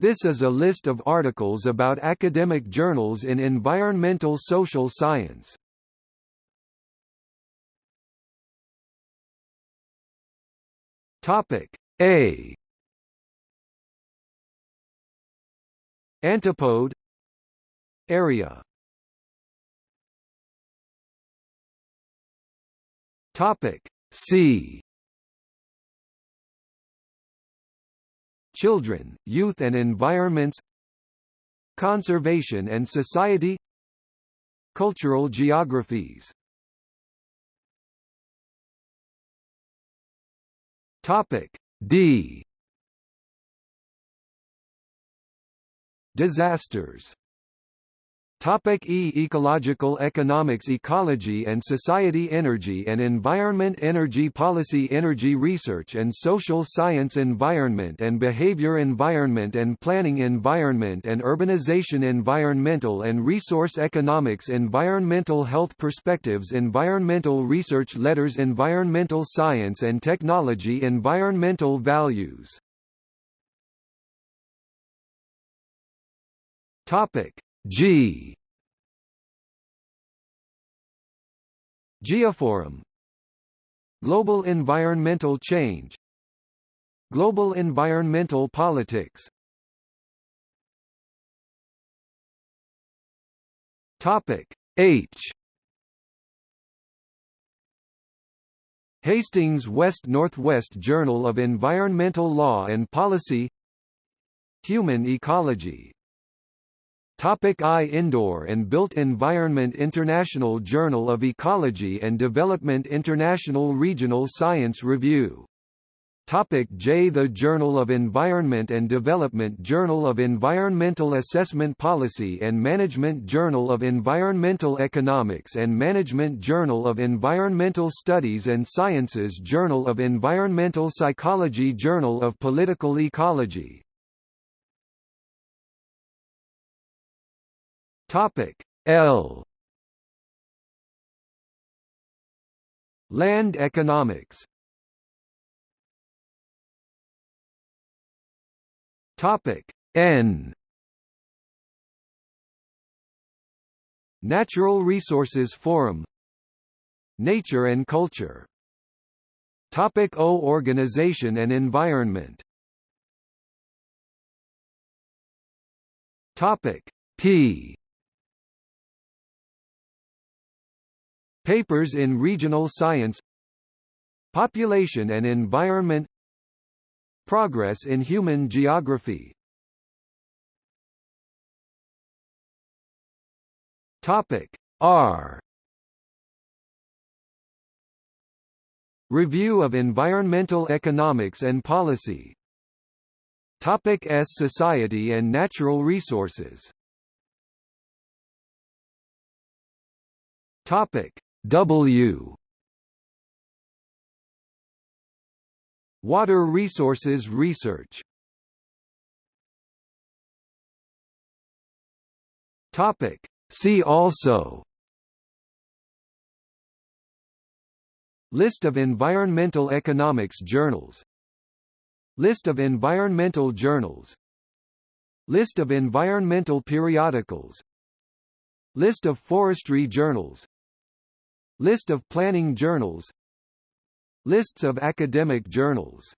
This is a list of articles about academic journals in environmental social science. Topic A Antipode Area Topic C Children, Youth and Environments Conservation and Society Cultural geographies. Topic D. Disasters Topic E. Ecological economics Ecology and society Energy and environment Energy policy Energy research and social science Environment and behavior Environment and planning Environment and urbanization Environmental and resource economics Environmental health perspectives Environmental research Letters Environmental science and technology Environmental values. Topic G. Geoforum. Global environmental change. Global environmental politics. Topic H. Hastings West Northwest Journal of Environmental Law and Policy. Human Ecology Topic I Indoor and Built Environment International Journal of Ecology and Development International Regional Science Review. Topic J The Journal of Environment and Development Journal of Environmental Assessment Policy and Management Journal of Environmental Economics and Management Journal of Environmental Studies and Sciences Journal of Environmental Psychology Journal of Political Ecology Topic L. Land economics. Topic N. Natural Resources Forum. Nature and Culture. Topic O. Organization and Environment. Topic P Papers in Regional Science Population and Environment Progress in Human Geography. Topic R. Review of Environmental Economics and Policy. Topic S. Society and Natural Resources. Topic W. Water resources research. Topic. See also. List of environmental economics journals. List of environmental journals. List of environmental periodicals. List of forestry journals List of planning journals. Lists of academic journals